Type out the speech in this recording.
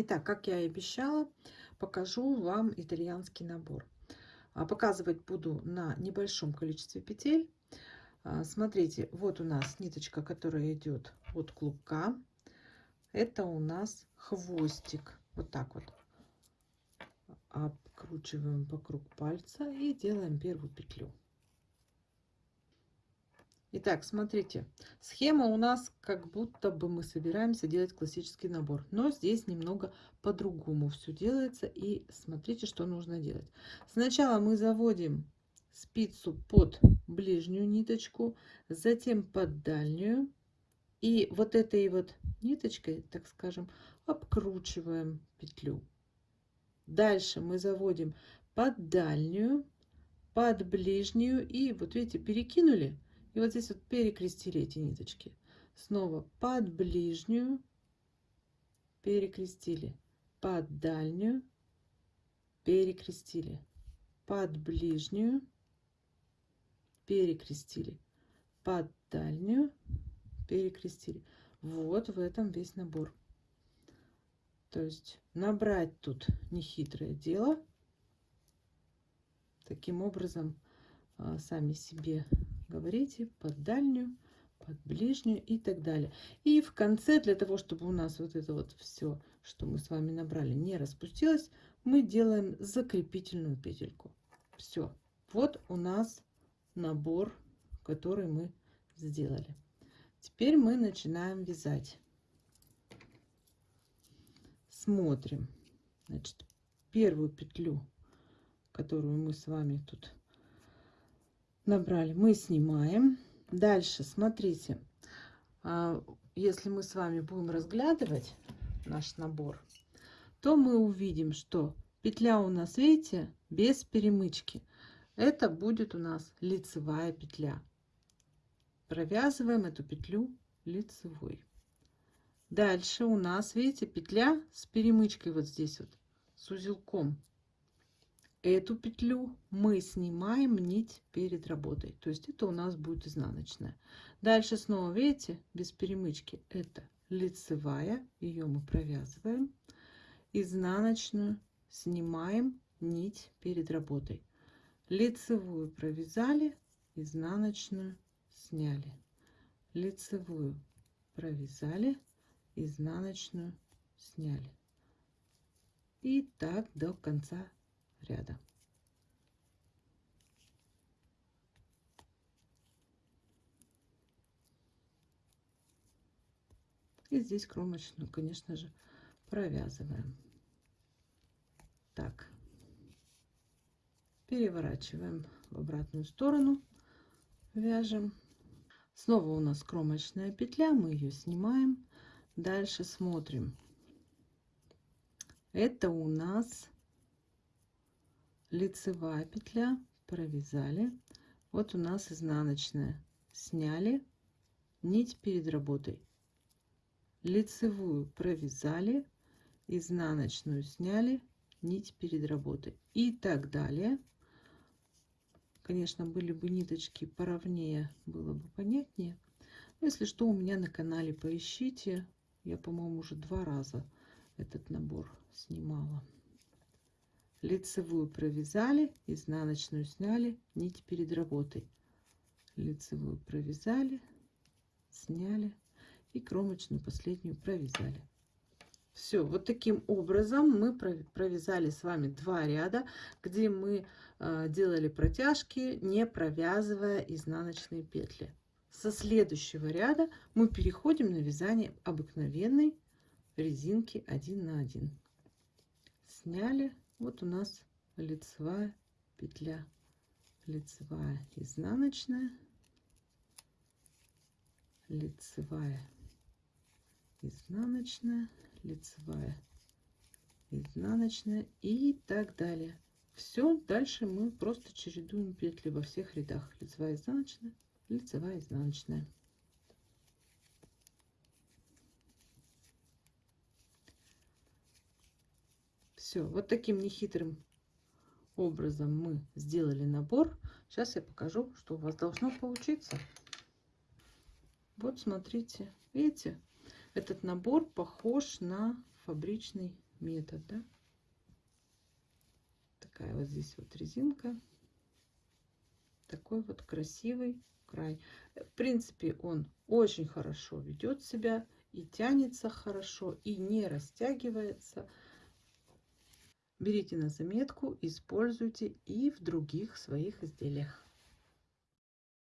Итак, как я и обещала, покажу вам итальянский набор. А, показывать буду на небольшом количестве петель. А, смотрите, вот у нас ниточка, которая идет от клубка. Это у нас хвостик. Вот так вот. Обкручиваем вокруг пальца и делаем первую петлю. Итак, смотрите, схема у нас как будто бы мы собираемся делать классический набор, но здесь немного по-другому все делается. И смотрите, что нужно делать. Сначала мы заводим спицу под ближнюю ниточку, затем под дальнюю. И вот этой вот ниточкой, так скажем, обкручиваем петлю. Дальше мы заводим под дальнюю, под ближнюю и вот видите, перекинули и вот здесь вот перекрестили эти ниточки. Снова под ближнюю перекрестили, под дальнюю перекрестили, под ближнюю перекрестили, под дальнюю перекрестили. Вот в этом весь набор. То есть набрать тут нехитрое дело. Таким образом, а, сами себе говорите под дальнюю, под ближнюю и так далее. И в конце, для того, чтобы у нас вот это вот все, что мы с вами набрали, не распустилось, мы делаем закрепительную петельку. Все. Вот у нас набор, который мы сделали. Теперь мы начинаем вязать. Смотрим. Значит, первую петлю, которую мы с вами тут набрали, мы снимаем. Дальше, смотрите, а, если мы с вами будем разглядывать наш набор, то мы увидим, что петля у нас, видите, без перемычки. Это будет у нас лицевая петля. Провязываем эту петлю лицевой. Дальше у нас, видите, петля с перемычкой вот здесь вот, с узелком эту петлю мы снимаем нить перед работой. То есть это у нас будет изнаночная. Дальше снова видите без перемычки. Это лицевая ее мы провязываем. Изнаночную снимаем нить перед работой. Лицевую провязали изнаночную сняли. Лицевую провязали изнаночную сняли. И так до конца ряда. И здесь кромочную, конечно же, провязываем. Так, переворачиваем в обратную сторону, вяжем. Снова у нас кромочная петля, мы ее снимаем. Дальше смотрим. Это у нас лицевая петля провязали. Вот у нас изнаночная. Сняли. Нить перед работой. Лицевую провязали. Изнаночную сняли. Нить перед работой. И так далее. Конечно были бы ниточки поровнее было бы понятнее. Если что у меня на канале поищите. Я по моему уже два раза этот набор снимала лицевую провязали изнаночную сняли нить перед работой. Лицевую провязали сняли и кромочную последнюю провязали. Все вот таким образом мы провязали с вами два ряда где мы э, делали протяжки не провязывая изнаночные петли. Со следующего ряда мы переходим на вязание обыкновенной резинки 1 на 1 сняли вот у нас лицевая петля. Лицевая изнаночная. Лицевая изнаночная. Лицевая изнаночная. И так далее. Все дальше мы просто чередуем петли во всех рядах. Лицевая изнаночная лицевая изнаночная Все, вот таким нехитрым образом мы сделали набор. Сейчас я покажу, что у вас должно получиться. Вот смотрите, видите, этот набор похож на фабричный метод, да? Такая вот здесь вот резинка. Такой вот красивый край. В принципе, он очень хорошо ведет себя и тянется хорошо, и не растягивается. Берите на заметку, используйте и в других своих изделиях.